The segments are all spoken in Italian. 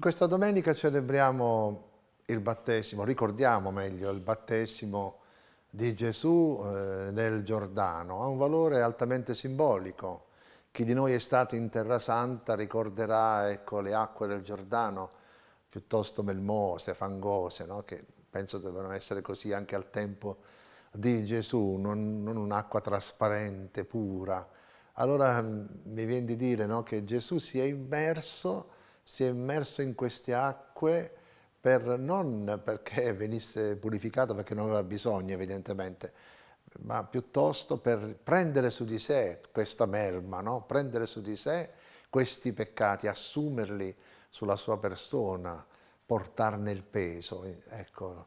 Questa domenica celebriamo il battesimo, ricordiamo meglio il battesimo di Gesù eh, nel Giordano. Ha un valore altamente simbolico. Chi di noi è stato in Terra Santa ricorderà ecco, le acque del Giordano piuttosto melmose, fangose, no? che penso devono essere così anche al tempo di Gesù, non, non un'acqua trasparente, pura. Allora mm, mi viene di dire no? che Gesù si è immerso si è immerso in queste acque per, non perché venisse purificato, perché non aveva bisogno evidentemente, ma piuttosto per prendere su di sé questa melma, no? prendere su di sé questi peccati, assumerli sulla sua persona, portarne il peso. Ecco,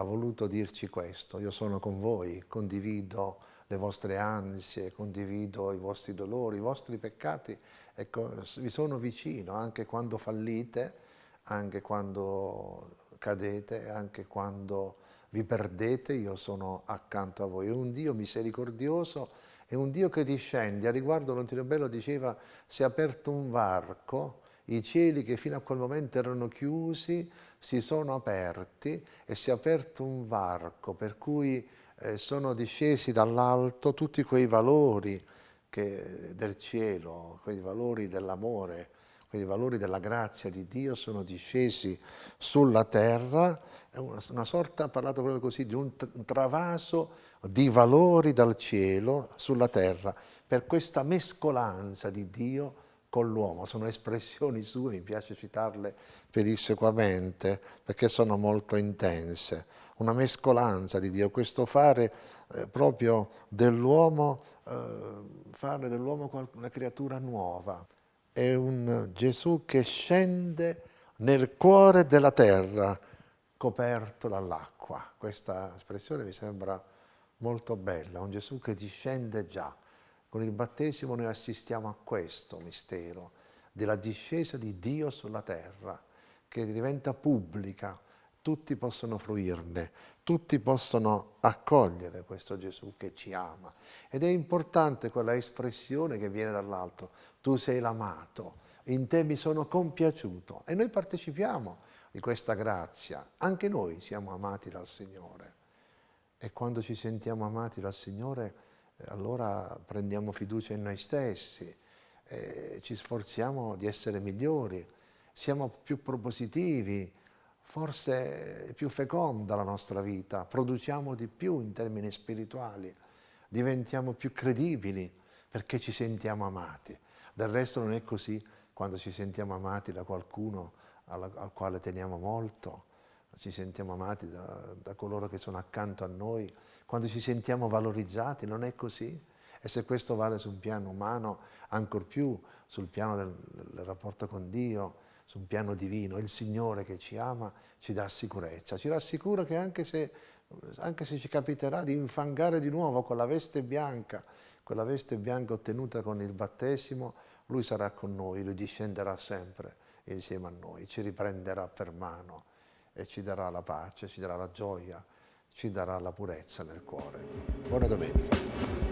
ha voluto dirci questo, io sono con voi, condivido le vostre ansie, condivido i vostri dolori, i vostri peccati, ecco, vi sono vicino anche quando fallite, anche quando cadete, anche quando vi perdete, io sono accanto a voi. È un Dio misericordioso, è un Dio che discende. A riguardo Lontino Bello diceva, si è aperto un varco, i cieli che fino a quel momento erano chiusi si sono aperti e si è aperto un varco per cui eh, sono discesi dall'alto tutti quei valori che, del cielo, quei valori dell'amore, quei valori della grazia di Dio sono discesi sulla terra, è una, una sorta, ha parlato proprio così, di un, travaso di valori dal cielo sulla terra, per questa mescolanza di Dio con l'uomo, sono espressioni sue, mi piace citarle pedissequamente perché sono molto intense, una mescolanza di Dio, questo fare eh, proprio dell'uomo, eh, fare dell'uomo una creatura nuova, è un Gesù che scende nel cuore della terra coperto dall'acqua, questa espressione mi sembra molto bella, un Gesù che discende già, con il battesimo noi assistiamo a questo mistero della discesa di Dio sulla terra, che diventa pubblica, tutti possono fruirne, tutti possono accogliere questo Gesù che ci ama. Ed è importante quella espressione che viene dall'alto, tu sei l'amato, in te mi sono compiaciuto e noi partecipiamo di questa grazia, anche noi siamo amati dal Signore. E quando ci sentiamo amati dal Signore, allora prendiamo fiducia in noi stessi, eh, ci sforziamo di essere migliori, siamo più propositivi, forse è più feconda la nostra vita, produciamo di più in termini spirituali, diventiamo più credibili perché ci sentiamo amati. Del resto non è così quando ci sentiamo amati da qualcuno alla, al quale teniamo molto, ci sentiamo amati da, da, coloro che sono accanto a noi, quando ci sentiamo valorizzati, non è così? E se questo vale sul piano umano, ancor più sul piano del, del rapporto con Dio, su un piano divino, il Signore che ci ama ci dà sicurezza, ci rassicura che anche se, anche se ci capiterà di infangare di nuovo con la veste bianca, quella veste bianca ottenuta con il battesimo, Lui sarà con noi, Lui discenderà sempre insieme a noi, ci riprenderà per mano e ci darà la pace, ci darà la gioia, ci darà la purezza nel cuore. Buona domenica.